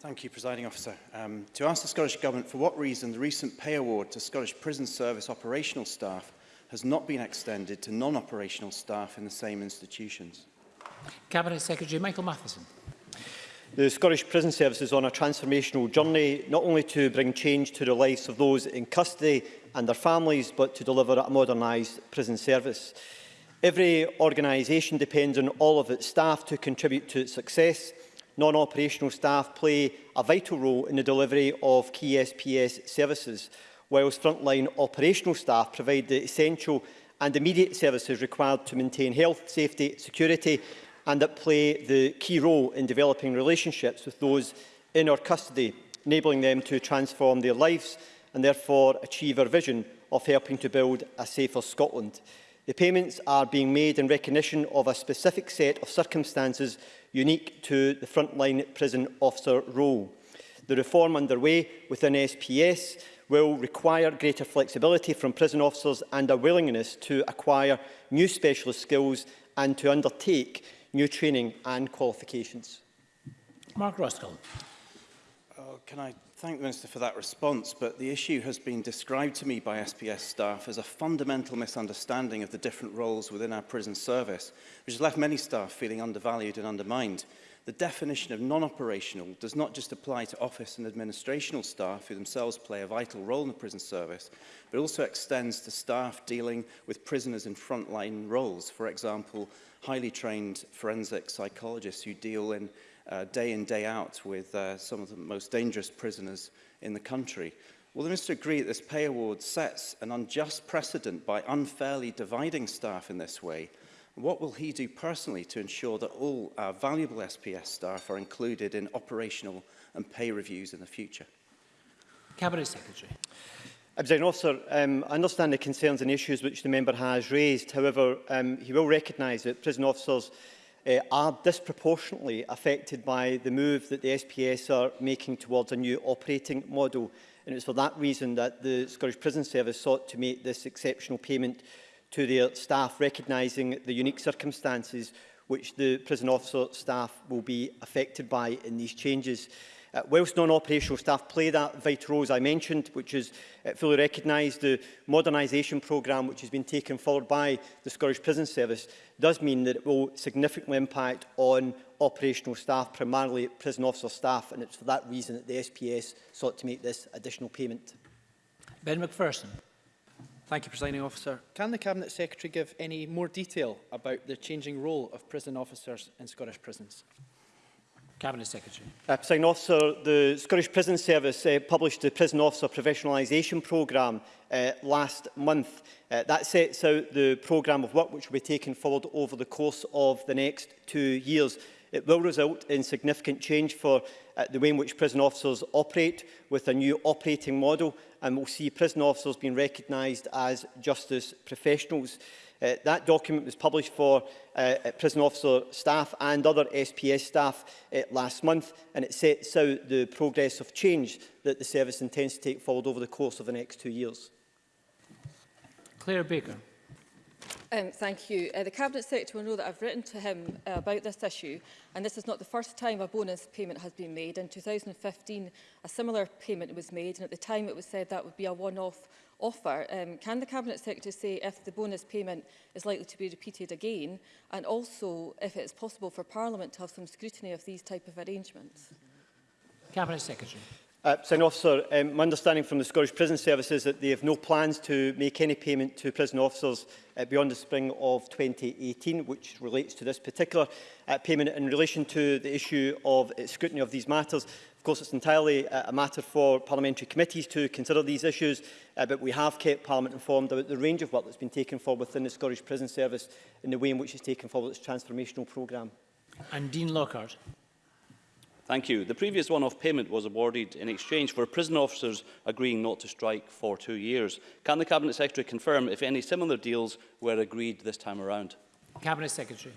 Thank you, Presiding Officer. Um, to ask the Scottish Government for what reason the recent pay award to Scottish Prison Service operational staff has not been extended to non-operational staff in the same institutions. Cabinet Secretary Michael Matheson. The Scottish Prison Service is on a transformational journey, not only to bring change to the lives of those in custody and their families, but to deliver a modernised prison service. Every organisation depends on all of its staff to contribute to its success. Non-operational staff play a vital role in the delivery of key SPS services, whilst frontline operational staff provide the essential and immediate services required to maintain health, safety, security and that play the key role in developing relationships with those in our custody, enabling them to transform their lives and therefore achieve our vision of helping to build a safer Scotland. The payments are being made in recognition of a specific set of circumstances unique to the frontline prison officer role. The reform underway within SPS will require greater flexibility from prison officers and a willingness to acquire new specialist skills and to undertake new training and qualifications. Mark Ruskell. Uh, can I Thank the Minister for that response, but the issue has been described to me by SPS staff as a fundamental misunderstanding of the different roles within our prison service, which has left many staff feeling undervalued and undermined. The definition of non-operational does not just apply to office and administrational staff who themselves play a vital role in the prison service, but also extends to staff dealing with prisoners in frontline roles, for example, highly trained forensic psychologists who deal in uh, day in, day out with uh, some of the most dangerous prisoners in the country. Will the Minister agree that this pay award sets an unjust precedent by unfairly dividing staff in this way? And what will he do personally to ensure that all our valuable SPS staff are included in operational and pay reviews in the future? Cabinet Secretary. President Officer, um, I understand the concerns and issues which the member has raised. However, um, he will recognise that prison officers uh, are disproportionately affected by the move that the SPS are making towards a new operating model. And it's for that reason that the Scottish Prison Service sought to make this exceptional payment to their staff, recognising the unique circumstances which the prison officer staff will be affected by in these changes. Uh, whilst non-operational staff play that vital role, as I mentioned, which is uh, fully recognised, the modernisation programme, which has been taken forward by the Scottish Prison Service, does mean that it will significantly impact on operational staff, primarily prison officer staff, and it's for that reason that the SPS sought to make this additional payment. Ben McPherson. Thank you, Presiding Officer. Can the Cabinet Secretary give any more detail about the changing role of prison officers in Scottish prisons? Cabinet Secretary. Uh, President Officer, the Scottish Prison Service uh, published the Prison Officer Professionalisation Programme uh, last month. Uh, that sets out the programme of work which will be taken forward over the course of the next two years. It will result in significant change for uh, the way in which prison officers operate with a new operating model and we'll see prison officers being recognised as justice professionals. Uh, that document was published for uh, uh prison officer staff and other SPS staff uh, last month and it sets out the progress of change that the service intends to take forward over the course of the next two years. Claire Baker. Um, thank you. Uh, the Cabinet Secretary will know that I've written to him uh, about this issue and this is not the first time a bonus payment has been made. In 2015 a similar payment was made and at the time it was said that would be a one-off offer. Um, can the Cabinet Secretary say if the bonus payment is likely to be repeated again and also if it is possible for Parliament to have some scrutiny of these type of arrangements? Cabinet Secretary. Uh, Signing officer, um, my understanding from the Scottish Prison Service is that they have no plans to make any payment to prison officers uh, beyond the spring of 2018, which relates to this particular uh, payment in relation to the issue of uh, scrutiny of these matters. Of course, it's entirely uh, a matter for parliamentary committees to consider these issues, uh, but we have kept Parliament informed about the range of work that's been taken forward within the Scottish Prison Service and the way in which it's taken forward its transformational programme. And Dean Lockhart. Thank you. The previous one-off payment was awarded in exchange for prison officers agreeing not to strike for two years. Can the Cabinet Secretary confirm if any similar deals were agreed this time around? Cabinet Secretary.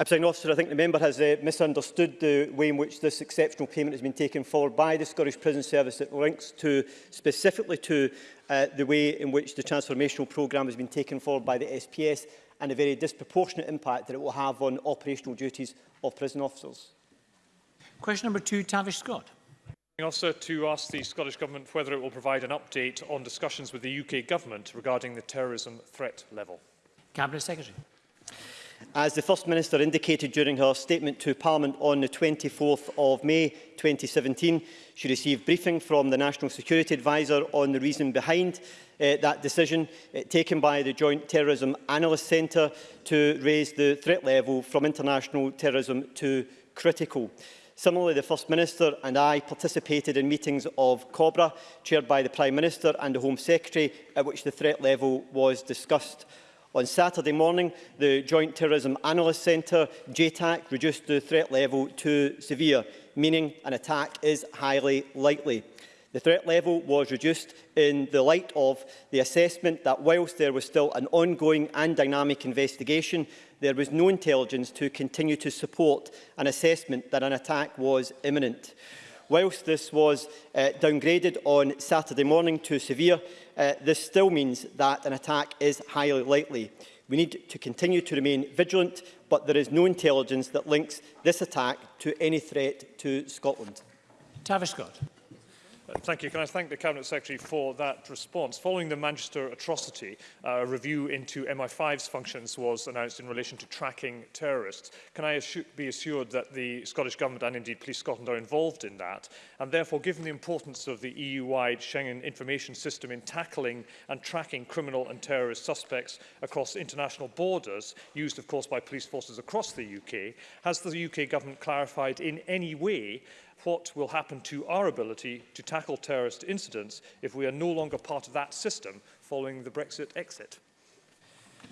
officer, I think the member has uh, misunderstood the way in which this exceptional payment has been taken forward by the Scottish Prison Service. It links to, specifically to uh, the way in which the transformational programme has been taken forward by the SPS and the very disproportionate impact that it will have on operational duties of prison officers. Question number two, Tavish Scott. Also to ask the Scottish Government whether it will provide an update on discussions with the UK Government regarding the terrorism threat level. Cabinet Secretary. As the First Minister indicated during her statement to Parliament on the 24th of May 2017, she received briefing from the National Security Advisor on the reason behind uh, that decision uh, taken by the Joint Terrorism Analyst Centre to raise the threat level from international terrorism to critical. Uh, Similarly, the First Minister and I participated in meetings of COBRA, chaired by the Prime Minister and the Home Secretary, at which the threat level was discussed. On Saturday morning, the Joint Terrorism Analyst Centre, JTAC, reduced the threat level to severe, meaning an attack is highly likely. The threat level was reduced in the light of the assessment that whilst there was still an ongoing and dynamic investigation, there was no intelligence to continue to support an assessment that an attack was imminent. Whilst this was uh, downgraded on Saturday morning to severe, uh, this still means that an attack is highly likely. We need to continue to remain vigilant, but there is no intelligence that links this attack to any threat to Scotland. Tavish Scott. Uh, thank you. Can I thank the Cabinet Secretary for that response? Following the Manchester atrocity, uh, a review into MI5's functions was announced in relation to tracking terrorists. Can I assu be assured that the Scottish Government and indeed Police Scotland are involved in that? And therefore, given the importance of the EU-wide Schengen information system in tackling and tracking criminal and terrorist suspects across international borders, used of course by police forces across the UK, has the UK Government clarified in any way what will happen to our ability to tackle terrorist incidents if we are no longer part of that system following the Brexit exit.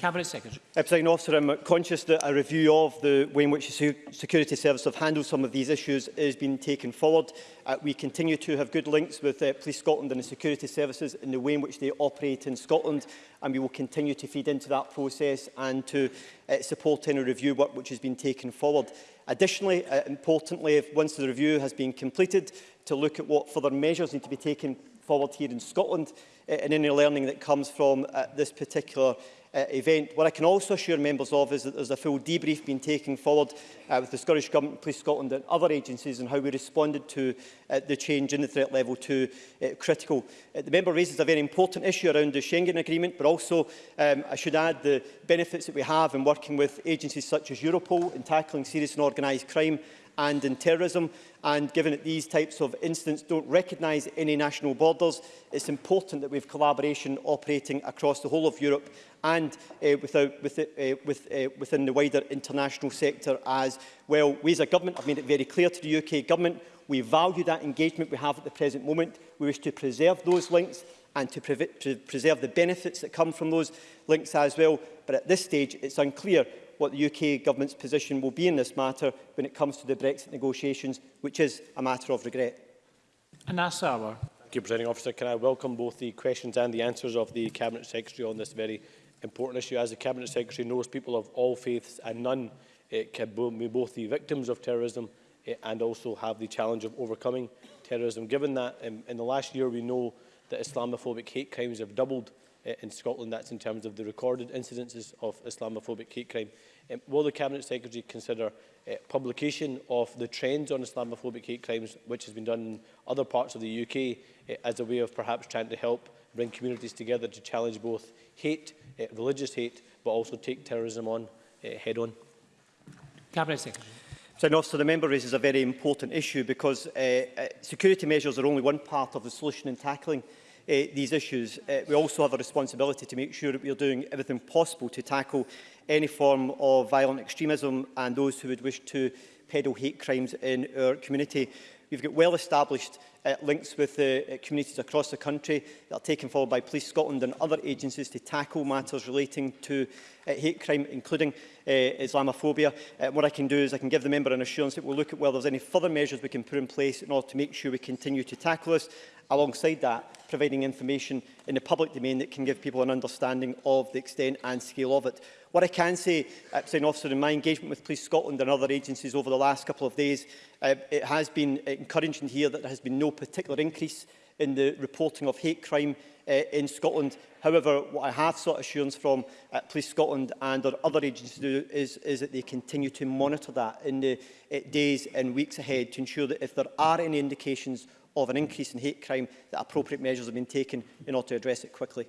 Cabinet Secretary. Uh, President Officer, I'm conscious that a review of the way in which the Security Service have handled some of these issues is being taken forward. Uh, we continue to have good links with uh, Police Scotland and the Security Services in the way in which they operate in Scotland, and we will continue to feed into that process and to uh, support any review work which has been taken forward. Additionally, uh, importantly, if once the review has been completed, to look at what further measures need to be taken forward here in Scotland uh, and any learning that comes from uh, this particular uh, event. What I can also assure members of is that there's a full debrief being taken forward uh, with the Scottish Government, Police Scotland and other agencies on how we responded to uh, the change in the threat level to uh, critical. Uh, the member raises a very important issue around the Schengen Agreement, but also um, I should add the benefits that we have in working with agencies such as Europol in tackling serious and organised crime and in terrorism. And given that these types of incidents don't recognise any national borders, it's important that we have collaboration operating across the whole of Europe and uh, without, with, uh, with, uh, within the wider international sector as well. We as a government have made it very clear to the UK government we value that engagement we have at the present moment. We wish to preserve those links and to pre pre preserve the benefits that come from those links as well. But at this stage, it's unclear what the UK Government's position will be in this matter when it comes to the Brexit negotiations, which is a matter of regret. Anas Awar. Thank you, Presiding Officer. Can I welcome both the questions and the answers of the Cabinet Secretary on this very important issue. As the Cabinet Secretary knows, people of all faiths and none it eh, can be both the victims of terrorism eh, and also have the challenge of overcoming terrorism. Given that um, in the last year we know that Islamophobic hate crimes have doubled uh, in Scotland. That's in terms of the recorded incidences of Islamophobic hate crime. Um, will the Cabinet Secretary consider uh, publication of the trends on Islamophobic hate crimes, which has been done in other parts of the UK, uh, as a way of perhaps trying to help bring communities together to challenge both hate, uh, religious hate, but also take terrorism on uh, head on? Cabinet Secretary. So, officer, the member raises a very important issue because uh, uh, security measures are only one part of the solution in tackling Uh, these issues. Uh, we also have a responsibility to make sure that we are doing everything possible to tackle any form of violent extremism and those who would wish to peddle hate crimes in our community. We've got well-established uh, links with uh, communities across the country that are taken forward by Police Scotland and other agencies to tackle matters relating to uh, hate crime, including uh, Islamophobia. Uh, what I can do is I can give the member an assurance that we'll look at whether there's any further measures we can put in place in order to make sure we continue to tackle this. Alongside that, providing information in the public domain that can give people an understanding of the extent and scale of it. What I can say, uh, Officer, in my engagement with Police Scotland and other agencies over the last couple of days, uh, it has been encouraging to hear that there has been no particular increase in the reporting of hate crime uh, in Scotland. However, what I have sought assurance from uh, Police Scotland and other agencies do is, is that they continue to monitor that in the uh, days and weeks ahead to ensure that if there are any indications of an increase in hate crime, that appropriate measures have been taken in order to address it quickly.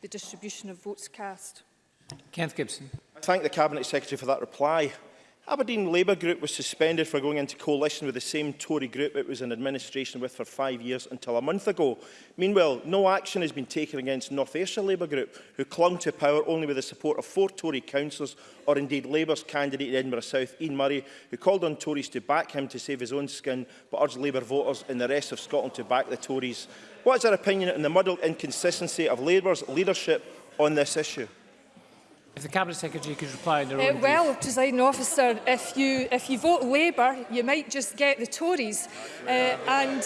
the distribution of votes cast. Kenneth Gibson. I thank the Cabinet Secretary for that reply. Aberdeen Labour Group was suspended for going into coalition with the same Tory group it was in administration with for five years until a month ago. Meanwhile, no action has been taken against North Ayrshire Labour Group, who clung to power only with the support of four Tory councillors, or indeed Labour's candidate in Edinburgh South, Ian Murray, who called on Tories to back him to save his own skin, but urged Labour voters in the rest of Scotland to back the Tories. What is our opinion on the muddled inconsistency of Labour's leadership on this issue? If the Cabinet Secretary could reply in their uh, eh, own Well, brief. presiding officer, if you, if you vote Labour, you might just get the Tories. Uh, and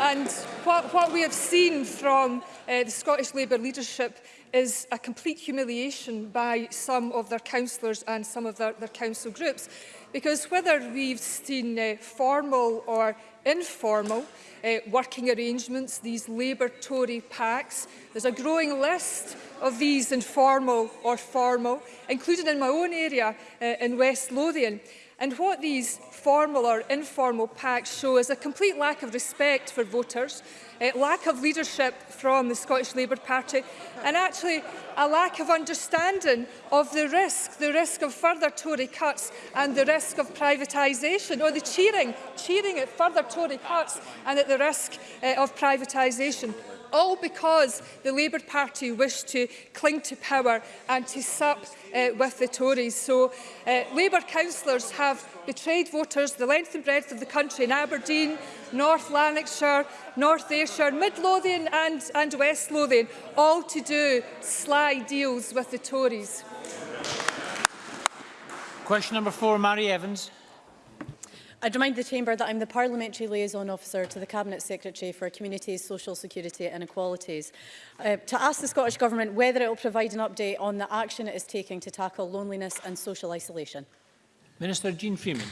and what, what we have seen from uh, the Scottish Labour leadership is a complete humiliation by some of their councillors and some of their, their council groups. Because whether we've seen uh, formal or informal uh, working arrangements, these Labour Tory pacts. There's a growing list of these informal or formal, including in my own area uh, in West Lothian. And what these formal or informal pacts show is a complete lack of respect for voters, a eh, lack of leadership from the Scottish Labour Party and actually a lack of understanding of the risk, the risk of further Tory cuts and the risk of privatisation or oh, the cheering, cheering at further Tory cuts and at the risk uh, of privatisation all because the Labour Party wished to cling to power and to sup uh, with the Tories. So uh, Labour councillors have betrayed voters the length and breadth of the country in Aberdeen, North Lanarkshire, North Ayrshire, Mid Lothian and, and West Lothian, all to do sly deals with the Tories. Question number four, Mary Evans. I'd remind the Chamber that I'm the Parliamentary Liaison Officer to the Cabinet Secretary for Communities, Social Security and Equalities, uh, to ask the Scottish Government whether it will provide an update on the action it is taking to tackle loneliness and social isolation. Minister Jean Freeman.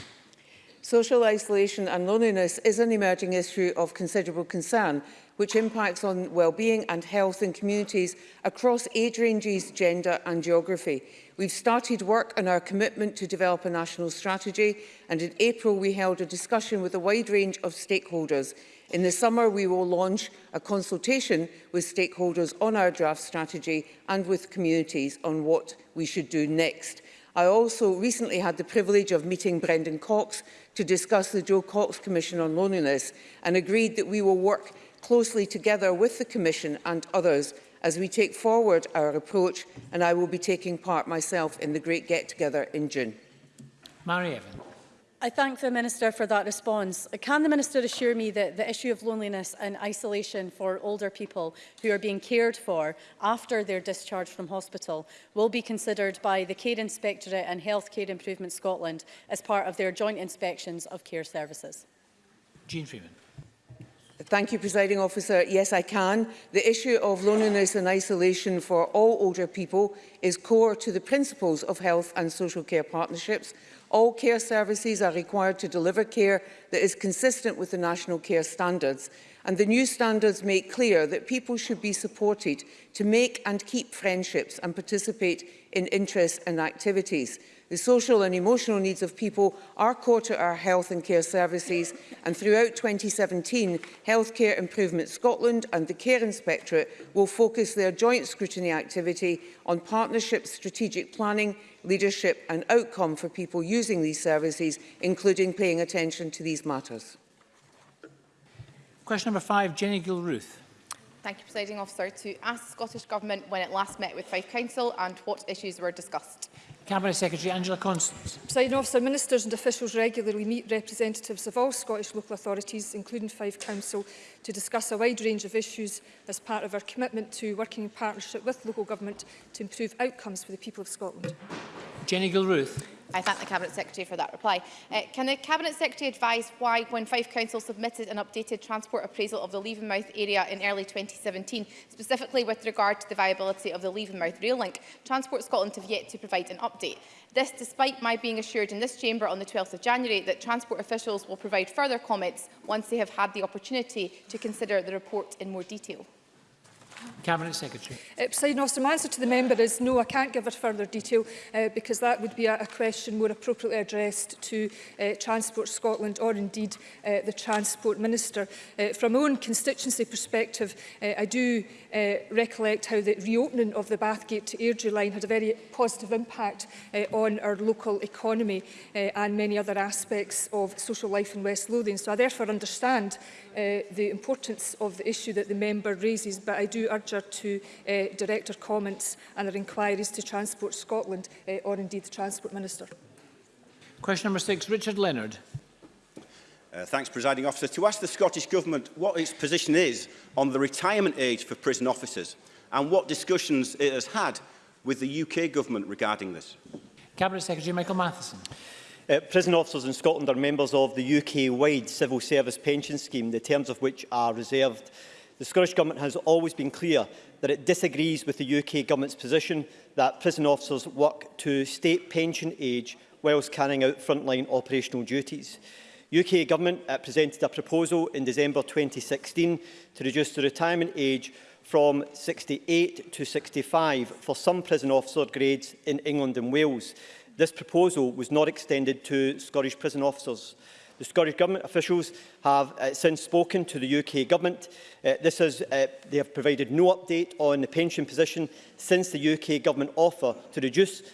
Social isolation and loneliness is an emerging issue of considerable concern, which impacts on well-being and health in communities across age ranges, gender and geography. We've started work on our commitment to develop a national strategy and in April we held a discussion with a wide range of stakeholders. In the summer we will launch a consultation with stakeholders on our draft strategy and with communities on what we should do next. I also recently had the privilege of meeting Brendan Cox, to discuss the Joe Cox Commission on Loneliness and agreed that we will work closely together with the Commission and others as we take forward our approach and I will be taking part myself in the Great Get Together in June. Mary Evans. I thank the Minister for that response. Can the Minister assure me that the issue of loneliness and isolation for older people who are being cared for after their discharge from hospital will be considered by the Care Inspectorate and Health Care Improvement Scotland as part of their joint inspections of care services? Jean Freeman. Thank you, Presiding Officer. Yes, I can. The issue of loneliness and isolation for all older people is core to the principles of health and social care partnerships. All care services are required to deliver care that is consistent with the national care standards. And the new standards make clear that people should be supported to make and keep friendships and participate in interests and activities. The social and emotional needs of people are core to our health and care services and throughout 2017 Healthcare Improvement Scotland and the Care Inspectorate will focus their joint scrutiny activity on partnership strategic planning, leadership and outcome for people using these services including paying attention to these matters. Question number five, Jenny Gilruth. Thank you, Presiding Officer. To ask the Scottish Government when it last met with Fife Council and what issues were discussed. Cabinet Secretary Angela Constance. Presiding Officer, ministers and officials regularly meet representatives of all Scottish local authorities, including Fife Council, to discuss a wide range of issues as part of our commitment to working in partnership with local government to improve outcomes for the people of Scotland. Jenny Gilruth. I thank the Cabinet Secretary for that reply. Uh, can the Cabinet Secretary advise why, when Fife Council submitted an updated transport appraisal of the Leavenmouth area in early 2017, specifically with regard to the viability of the Leavenmouth rail link, Transport Scotland have yet to provide an update? This despite my being assured in this chamber on the 12th of January that transport officials will provide further comments once they have had the opportunity to consider the report in more detail. Cabinet Secretary. Uh, President Austin, my answer to the member is no, I can't give her further detail uh, because that would be a, a question more appropriately addressed to uh, Transport Scotland or indeed uh, the Transport Minister. Uh, from my own constituency perspective, uh, I do uh, recollect how the reopening of the Bathgate to Airdrie line had a very positive impact uh, on our local economy uh, and many other aspects of social life in West Lothian. So I therefore understand uh, the importance of the issue that the member raises, but I do to urge her to uh, direct her comments and her inquiries to Transport Scotland uh, or indeed the Transport Minister. Question number six, Richard Leonard. Uh, thanks, Presiding Officer. To ask the Scottish Government what its position is on the retirement age for prison officers and what discussions it has had with the UK Government regarding this. Cabinet Secretary Michael Matheson. Uh, prison officers in Scotland are members of the UK-wide civil service pension scheme, the terms of which are reserved The Scottish Government has always been clear that it disagrees with the UK Government's position that prison officers work to state pension age whilst carrying out frontline operational duties. UK Government uh, presented a proposal in December 2016 to reduce the retirement age from 68 to 65 for some prison officer grades in England and Wales. This proposal was not extended to Scottish prison officers. The Scottish Government officials have uh, since spoken to the UK Government. Uh, this is, uh, they have provided no update on the pension position since the UK Government offer to reduce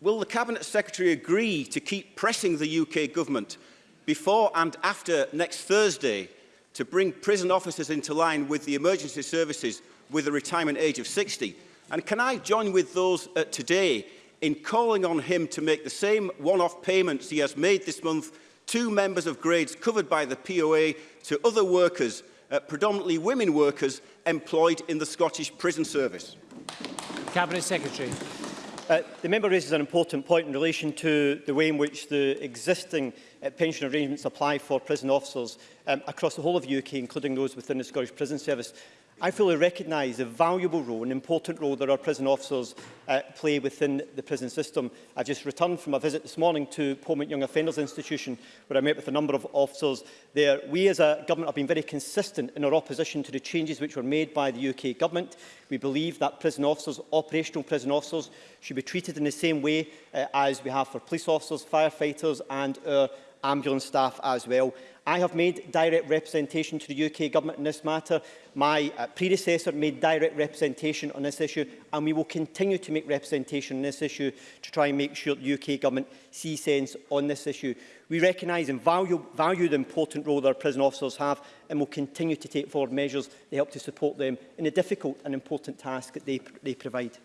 Will the Cabinet Secretary agree to keep pressing the UK Government before and after next Thursday to bring prison officers into line with the emergency services with a retirement age of 60? And can I join with those uh, today in calling on him to make the same one-off payments he has made this month two members of grades covered by the POA to other workers, uh, predominantly women workers, employed in the Scottish Prison Service. Cabinet Secretary. Uh, the member raises an important point in relation to the way in which the existing uh, pension arrangements apply for prison officers um, across the whole of the UK, including those within the Scottish Prison Service. I fully recognise the valuable role and important role that our prison officers uh, play within the prison system. I've just returned from a visit this morning to Pomont Young Offenders Institution where I met with a number of officers there. We as a government have been very consistent in our opposition to the changes which were made by the UK government. We believe that prison officers, operational prison officers, should be treated in the same way uh, as we have for police officers, firefighters and our ambulance staff as well. I have made direct representation to the UK Government in this matter. My uh, predecessor made direct representation on this issue, and we will continue to make representation on this issue to try and make sure the UK Government sees sense on this issue. We recognise and value, value the important role that our prison officers have and will continue to take forward measures to help to support them in the difficult and important task that they, they provide.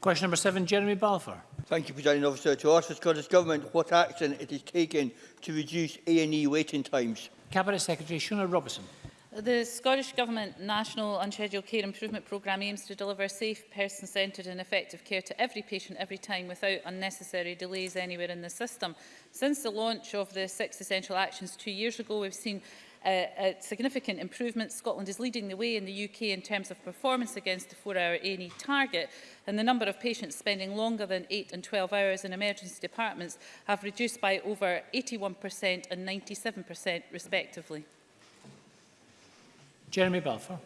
Question number seven, Jeremy Balfour. Thank you, President Officer. To ask the Scottish Government what action it is taking to reduce A&E waiting times. Cabinet Secretary Shona Robertson. The Scottish Government National Unscheduled Care Improvement Programme aims to deliver safe, person-centred and effective care to every patient every time without unnecessary delays anywhere in the system. Since the launch of the Six Essential Actions two years ago, we've seen a significant improvement. Scotland is leading the way in the UK in terms of performance against the four-hour A&E target, and the number of patients spending longer than 8 and 12 hours in emergency departments have reduced by over 81% and 97% respectively. Jeremy Balfour.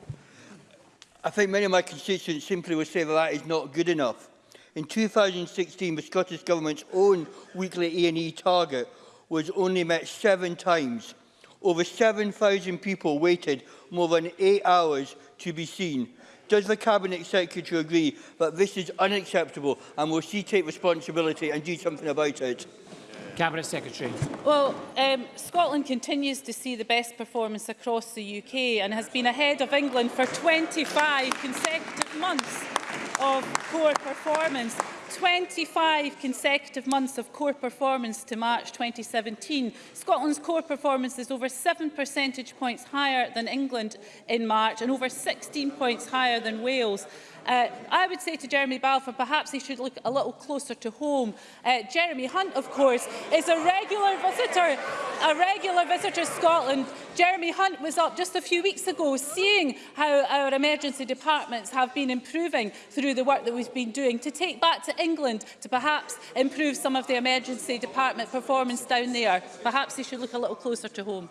I think many of my constituents simply would say that that is not good enough. In 2016, the Scottish Government's own weekly A&E target was only met seven times Over 7,000 people waited more than eight hours to be seen. Does the Cabinet Secretary agree that this is unacceptable and will she take responsibility and do something about it? Cabinet Secretary. Well, um, Scotland continues to see the best performance across the UK and has been ahead of England for 25 consecutive months of poor performance. 25 consecutive months of core performance to March 2017. Scotland's core performance is over 7 percentage points higher than England in March and over 16 points higher than Wales. Uh, I would say to Jeremy Balfour, perhaps he should look a little closer to home. Uh, Jeremy Hunt, of course, is a regular visitor, a regular visitor to Scotland. Jeremy Hunt was up just a few weeks ago seeing how our emergency departments have been improving through the work that we've been doing to take back to England to perhaps improve some of the emergency department performance down there. Perhaps he should look a little closer to home.